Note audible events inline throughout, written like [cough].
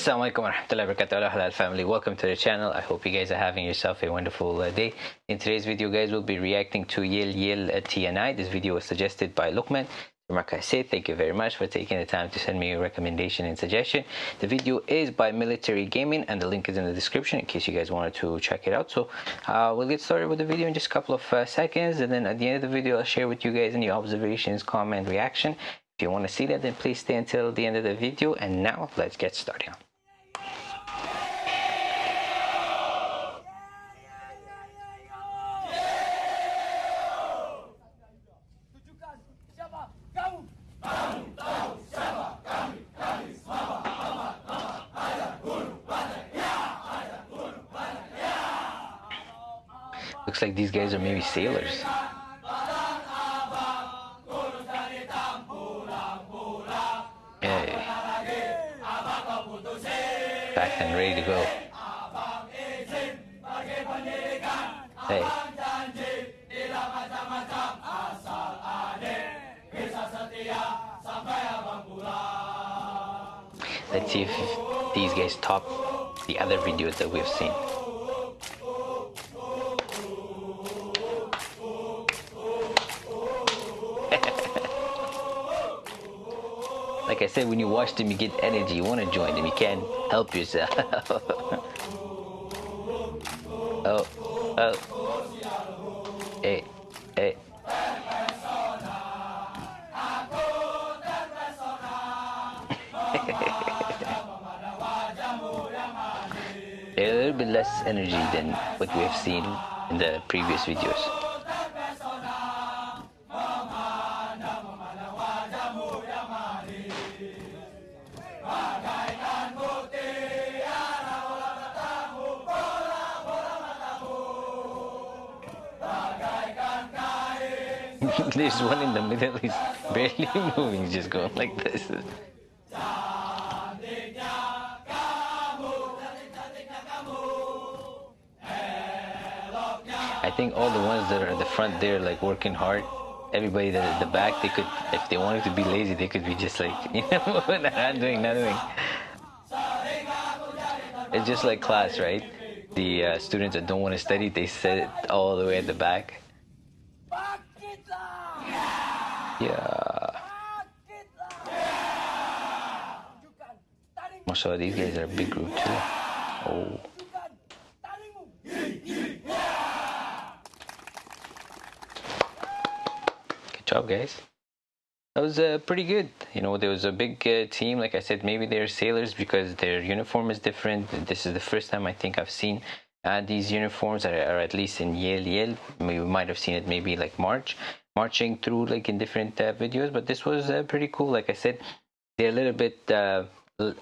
Assalamualaikum warahmatullahi wabarakatuh. Halal family welcome to the channel. I hope you guys are having yourself a wonderful uh, day. In today's video guys we'll be reacting to Yel Yel uh, TNI this video was suggested by Lukman Mark say thank you very much for taking the time to send me a recommendation and suggestion. The video is by military gaming and the link is in the description in case you guys wanted to check it out. So uh, we'll get started with the video in just a couple of uh, seconds and then at the end of the video I'll share with you guys any observations comment reaction. If you want to see that, then please stay until the end of the video. And now let's get started. Looks like these guys are maybe sailors. packed and ready to go. Hey. Let's see if these guys top the other videos that we've seen. Like I said, when you watch them, you get energy. You want to join them. You can't help yourself. [laughs] oh, oh. Hey, hey. a little bit less energy than what we have seen in the previous videos. [laughs] There's one in the middle, he's barely [laughs] moving, he's just going like this. I think all the ones that are at the front there, like working hard, everybody that at the back, they could, if they wanted to be lazy, they could be just like, [laughs] you know, not doing nothing. It's just like class, right? The uh, students that don't want to study, they sit all the way at the back. Yeah. Also, these guys are a big group too. Oh. Good job, guys. That was uh, pretty good. You know, there was a big uh, team. Like I said, maybe they're sailors because their uniform is different. This is the first time I think I've seen uh, these uniforms, or, or, at least in Yel Yel. We might have seen it maybe like March marching through like in different uh, videos but this was uh, pretty cool. Like i said they're a little bit uh,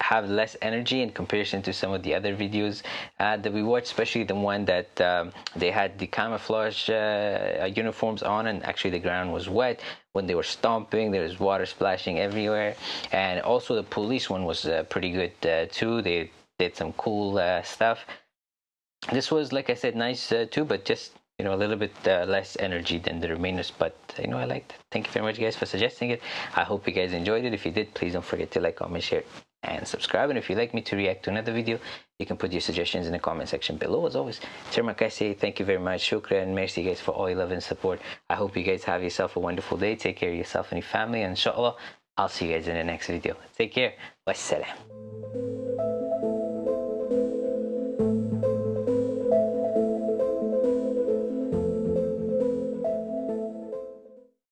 have less energy in comparison to some of the other videos uh, that we watched especially the one that um, they had the camouflage uh, uniforms on and actually the ground was wet when they were stomping. There was water splashing everywhere. And also the police one was uh, pretty good too. They did some cool stuff. This was like i said nice too but just you know a little bit uh, less energy than the remainers but you know i liked it. Thank you very much guys for suggesting it. I hope you guys enjoyed it. If you did please don't forget to like comment share and subscribe. And if you'd like me to react to another video you can put your suggestions in the comment section below. As always Terima kasih thank you very much. Shukran merci guys for all your love and support. I hope you guys have yourself a wonderful day. Take care of yourself and your family. And inshallah i'll see you guys in the next video. Take care. Wassalam